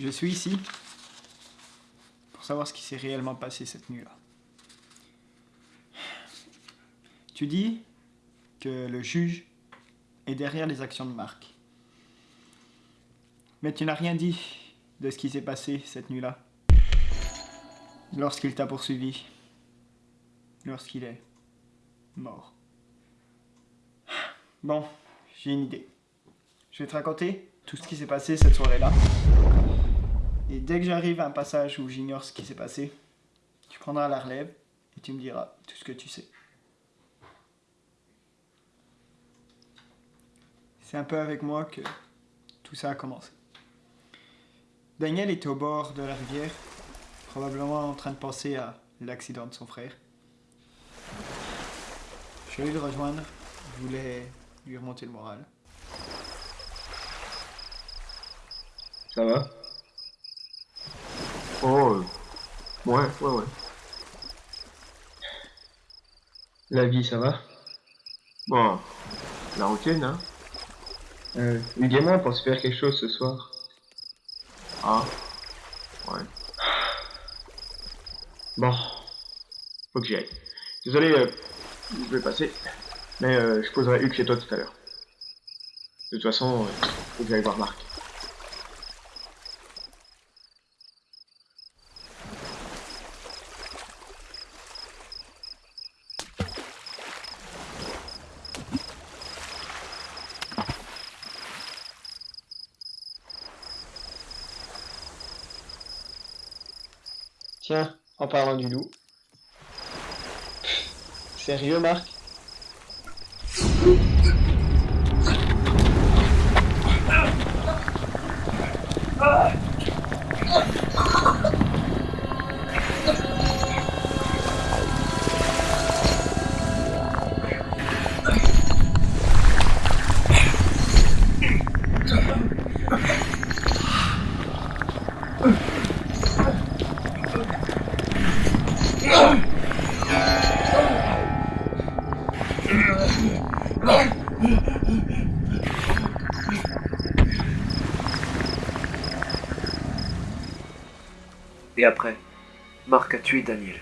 Je suis ici pour savoir ce qui s'est réellement passé cette nuit-là. Tu dis que le juge est derrière les actions de Marc. Mais tu n'as rien dit de ce qui s'est passé cette nuit-là. Lorsqu'il t'a poursuivi. Lorsqu'il est mort. Bon, j'ai une idée. Je vais te raconter tout ce qui s'est passé cette soirée-là. Et dès que j'arrive à un passage où j'ignore ce qui s'est passé, tu prendras la relève et tu me diras tout ce que tu sais. C'est un peu avec moi que tout ça a commencé. Daniel était au bord de la rivière, probablement en train de penser à l'accident de son frère. Je suis allé le rejoindre, je voulais lui remonter le moral. Ça va? Oh, euh, ouais, ouais, ouais. La vie, ça va? Bon, la routine, hein euh, Dis-moi pour se faire quelque chose ce soir. Ah, ouais. Bon, faut que j'y aille. Désolé, euh, je vais passer, mais euh, je poserai Hugues chez toi tout à l'heure. De toute façon, euh, faut que j'aille voir Marc. Tiens, en parlant du loup. Sérieux, Marc? Et après, Marc a tué Daniel.